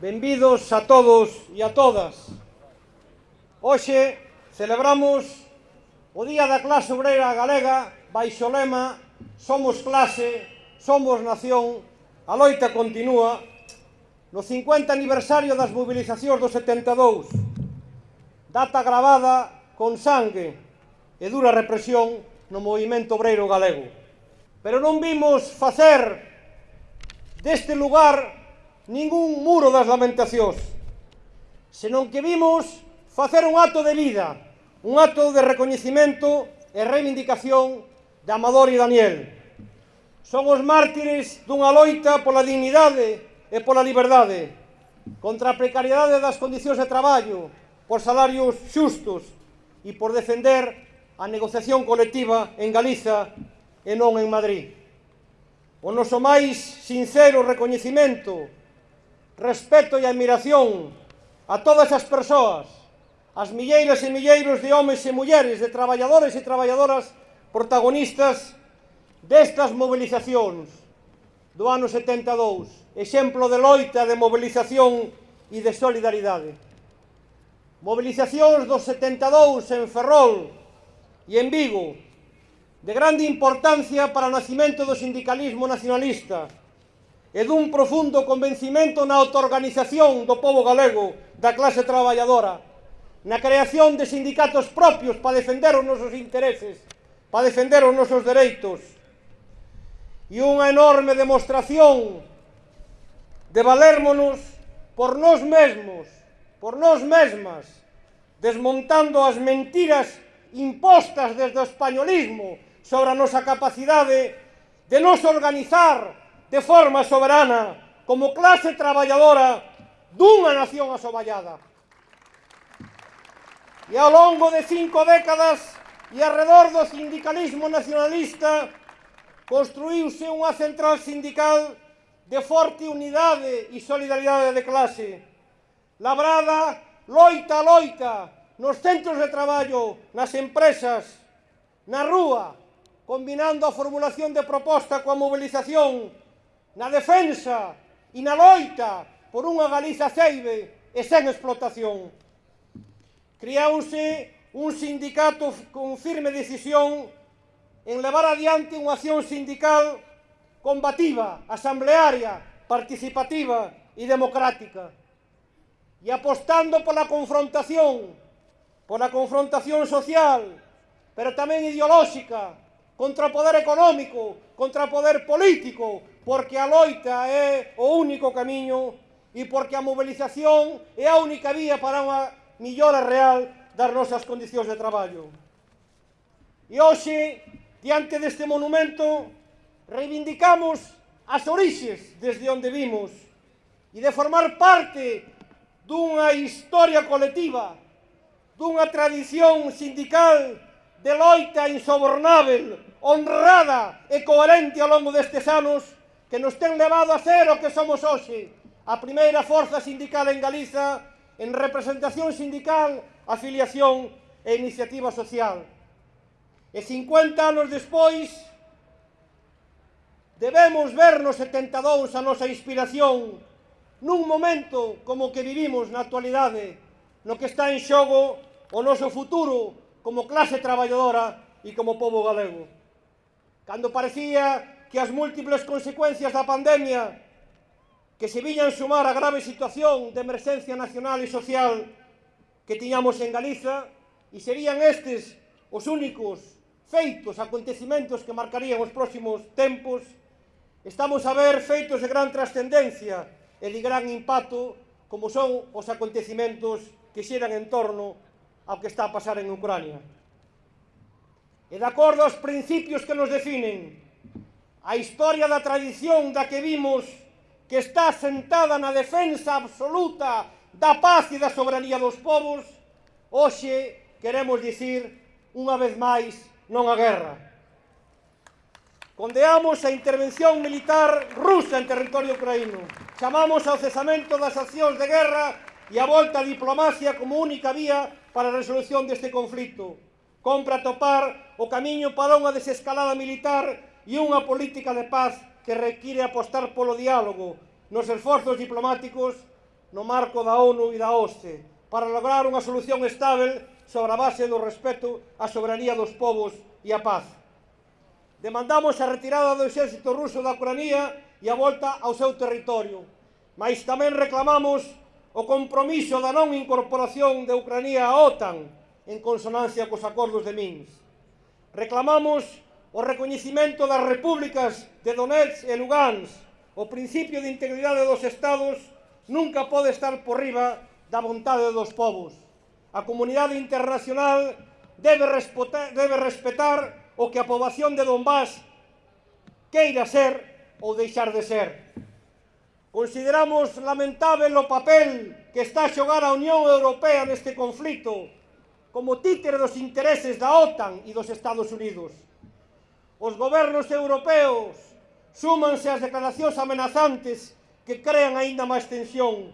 Benvidos a todos e a todas. Hoxe celebramos o Día da Clase Obreira Galega baixo o lema Somos clase, somos nación, a loita continúa no 50 aniversario das movilizacións do 72. Data gravada con sangue e dura represión no movimento obreiro galego. Pero non vimos facer deste lugar ningún muro das lamentacións, senón que vimos facer un acto de lida, un acto de recoñecimento e reivindicación de Amador e Daniel. Son os mártires dunha loita pola dignidade e pola liberdade, contra a precariedade das condicións de traballo, por salarios xustos e por defender a negociación colectiva en Galiza e non en Madrid. O noso máis sincero recoñecimento respeto e admiración a todas as persoas, as milleiras e milleiros de homes e mulleres, de traballadores e traballadoras protagonistas destas movilizacións do ano 72, exemplo de loita, de mobilización e de solidaridade. Mobilizacións dos 72 en Ferrol e en Vigo, de grande importancia para o nacimento do sindicalismo nacionalista, e dun profundo convencimento na autoorganización do povo galego, da clase traballadora, na creación de sindicatos propios para defender os nosos intereses, para defender os nosos dereitos, e unha enorme demostración de valérmonos por nós mesmos, por nós mesmas, desmontando as mentiras impostas desde o españolismo sobre a nosa capacidade de nos organizar de forma soberana como clase traballadora dunha nación asoballada. E ao longo de cinco décadas e alrededor do sindicalismo nacionalista construíuse unha central sindical de forte unidade e solidaridade de clase, labrada loita a loita nos centros de traballo, nas empresas, na rúa, combinando a formulación de proposta coa mobilización na defensa e na loita por unha Galiza ceibe e sen explotación. Criouse un sindicato con firme decisión en levar adiante unha acción sindical combativa, asamblearia, participativa e democrática e apostando pola confrontación, pola confrontación social, pero tamén ideolóxica, contra o poder económico, contra o poder político, porque a loita é o único camiño e porque a mobilización é a única vía para unha millora real das nosas condicións de traballo. E hoxe, diante deste monumento, reivindicamos as orixes desde onde vimos e de formar parte dunha historia colectiva, dunha tradición sindical de loita insobornável, honrada e coherente ao longo destes anos, que nos ten levado a ser o que somos hoxe, a primeira forza sindical en Galiza en representación sindical, afiliación e iniciativa social. E 50 anos despois, debemos vernos setentados a nosa inspiración nun momento como que vivimos na actualidade, no que está en xogo o noso futuro como clase traballadora e como povo galego. Cando parecía que as múltiples consecuencias da pandemia que se viñan sumar a grave situación de emerxencia nacional e social que tiñamos en Galiza e serían estes os únicos feitos, acontecimentos que marcarían os próximos tempos, estamos a ver feitos de gran trascendencia e de gran impacto como son os acontecimentos que xeran en torno ao que está a pasar en Ucrania. E de acordo aos principios que nos definen a historia da tradición da que vimos que está sentada na defensa absoluta da paz e da soberanía dos povos, hoxe queremos dicir unha vez máis non a guerra. Condeamos a intervención militar rusa en territorio ucraíno. Chamamos ao cesamento das accións de guerra e a volta a diplomacia como única vía para a resolución deste conflito. Compra topar o camiño para unha desescalada militar e unha política de paz que require apostar polo diálogo nos esforzos diplomáticos no marco da ONU e da OSCE para lograr unha solución estável sobre a base do respeto á soberanía dos povos e a paz. Demandamos a retirada do exército ruso da Ucrania e a volta ao seu territorio, mas tamén reclamamos o compromiso da non incorporación de Ucrania á OTAN en consonancia cos acordos de Minsk. Reclamamos o recoñecimento das repúblicas de Donetsk e Lugansk, o principio de integridade dos estados nunca pode estar por riba da vontade dos povos. A comunidade internacional debe respetar, debe respetar o que a poboación de Donbass queira ser ou deixar de ser. Consideramos lamentável o papel que está a xogar a Unión Europea neste conflito como títere dos intereses da OTAN e dos Estados Unidos os gobernos europeos súmanse ás declaracións amenazantes que crean aínda máis tensión.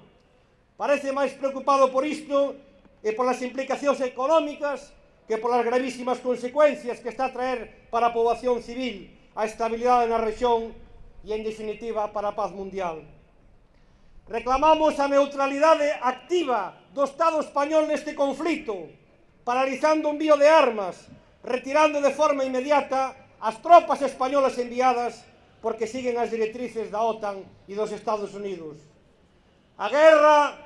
Parece máis preocupado por isto e polas implicacións económicas que polas gravísimas consecuencias que está a traer para a poboación civil, a estabilidade na región e, en definitiva, para a paz mundial. Reclamamos a neutralidade activa do Estado español neste conflito, paralizando un vío de armas, retirando de forma inmediata as tropas españolas enviadas porque siguen as directrices da OTAN e dos Estados Unidos. A guerra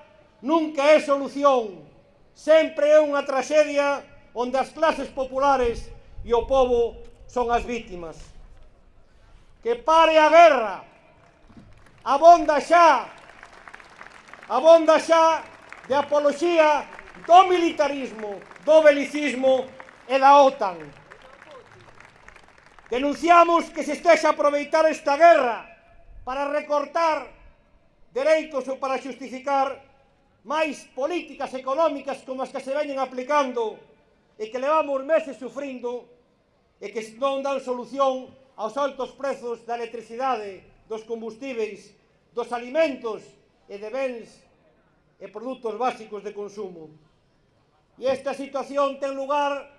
nunca é solución, sempre é unha traxedia onde as clases populares e o povo son as vítimas. Que pare a guerra, abonda xa, abonda xa de apoloxía do militarismo, do belicismo e da OTAN. Denunciamos que se estexa a aproveitar esta guerra para recortar dereitos ou para justificar máis políticas económicas como as que se veñen aplicando e que levamos meses sufrindo e que non dan solución aos altos prezos da electricidade, dos combustíveis, dos alimentos e de bens e produtos básicos de consumo. E esta situación ten lugar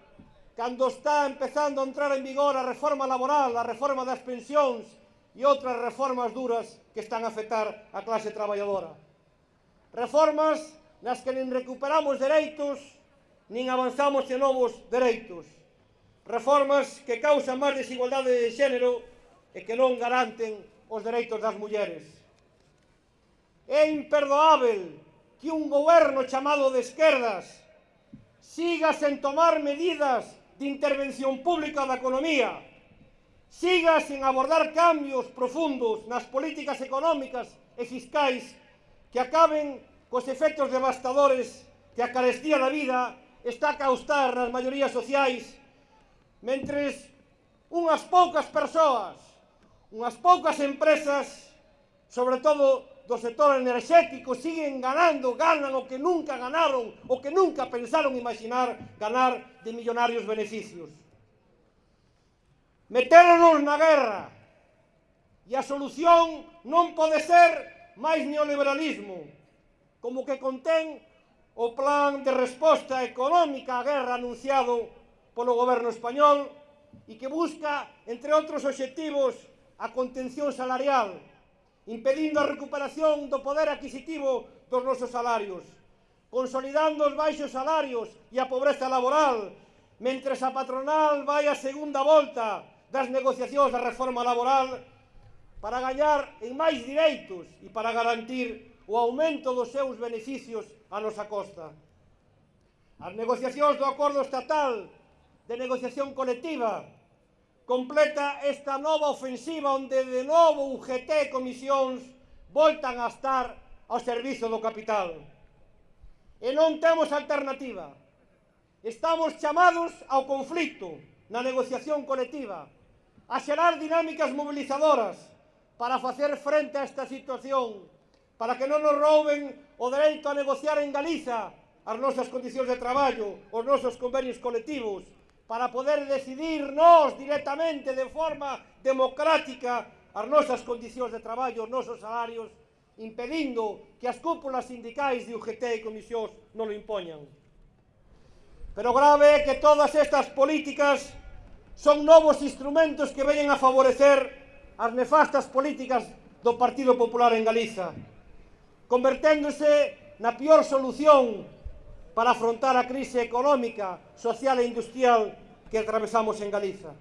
cando está empezando a entrar en vigor a reforma laboral, a reforma das pensións e outras reformas duras que están a afectar a clase traballadora. Reformas nas que nin recuperamos dereitos, nin avanzamos en novos dereitos. Reformas que causan máis desigualdade de xénero e que non garanten os dereitos das mulleres. É imperdoável que un goberno chamado de esquerdas siga sen tomar medidas de intervención pública da economía. Siga sen abordar cambios profundos nas políticas económicas e fiscais que acaben cos efectos devastadores que a carestía da vida está a causar nas maiorías sociais, mentres unhas poucas persoas, unhas poucas empresas, sobre todo do sectores energéticos siguen ganando, ganan o que nunca ganaron o que nunca pensaron imaginar ganar de millonarios beneficios. Meternos na guerra e a solución non pode ser máis neoliberalismo, como que contén o plan de resposta económica á guerra anunciado polo goberno español e que busca, entre outros obxectivos, a contención salarial, impedindo a recuperación do poder adquisitivo dos nosos salarios, consolidando os baixos salarios e a pobreza laboral, mentres a patronal vai a segunda volta das negociacións da reforma laboral para gañar en máis direitos e para garantir o aumento dos seus beneficios a nosa costa. As negociacións do acordo estatal de negociación colectiva completa esta nova ofensiva onde de novo UGT e comisións voltan a estar ao servizo do capital. E non temos alternativa. Estamos chamados ao conflito na negociación colectiva, a xerar dinámicas movilizadoras para facer frente a esta situación, para que non nos rouben o dereito a negociar en Galiza as nosas condicións de traballo, os nosos convenios colectivos, para poder decidir nós directamente de forma democrática as nosas condicións de traballo, os nosos salarios, impedindo que as cúpulas sindicais de UGT e comisións non lo impoñan. Pero grave é que todas estas políticas son novos instrumentos que veñen a favorecer as nefastas políticas do Partido Popular en Galiza, converténdose na pior solución para afrontar a crise económica, social e industrial que atravesamos en Galiza.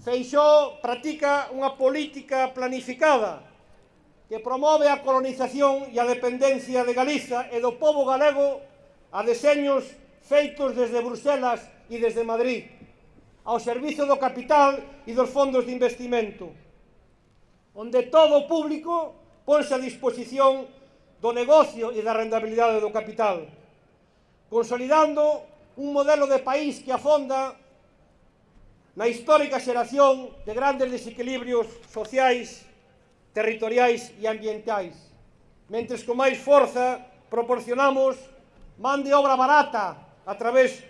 Feixó practica unha política planificada que promove a colonización e a dependencia de Galiza e do povo galego a deseños feitos desde Bruselas e desde Madrid, ao servizo do capital e dos fondos de investimento, onde todo o público ponse a disposición do negocio e da rentabilidade do capital consolidando un modelo de país que afonda na histórica xeración de grandes desequilibrios sociais, territoriais e ambientais, mentres con máis forza proporcionamos man de obra barata a través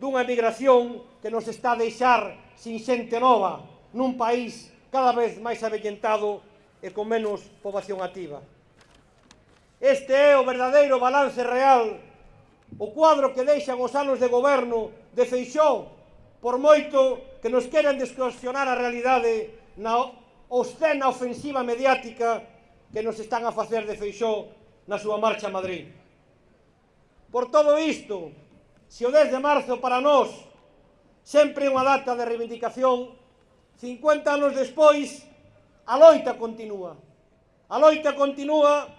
dunha emigración que nos está a deixar sin xente nova nun país cada vez máis avellentado e con menos poboación activa. Este é o verdadeiro balance real o cuadro que deixan os anos de goberno de Feixó, por moito que nos queren descuestionar a realidade na obscena ofensiva mediática que nos están a facer de Feixó na súa marcha a Madrid. Por todo isto, se o 10 de marzo para nós sempre é unha data de reivindicación, 50 anos despois, a loita continúa. A loita continúa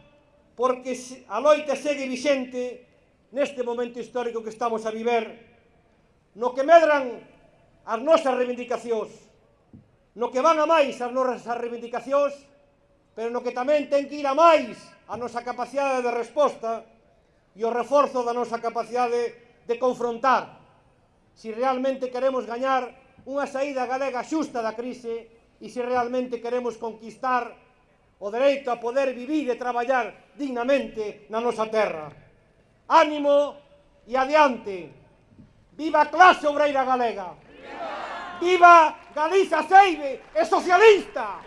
porque a loita segue vixente neste momento histórico que estamos a viver, no que medran as nosas reivindicacións, no que van a máis as nosas reivindicacións, pero no que tamén ten que ir a máis a nosa capacidade de resposta e o reforzo da nosa capacidade de confrontar se si realmente queremos gañar unha saída galega xusta da crise e se realmente queremos conquistar o dereito a poder vivir e traballar dignamente na nosa terra. Ánimo e adiante. Viva clase obreira galega. Viva Galiza Seibe, é socialista.